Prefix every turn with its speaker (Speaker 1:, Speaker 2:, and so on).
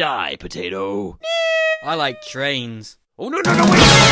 Speaker 1: Die, potato.
Speaker 2: I like trains.
Speaker 1: Oh, no, no, no, wait!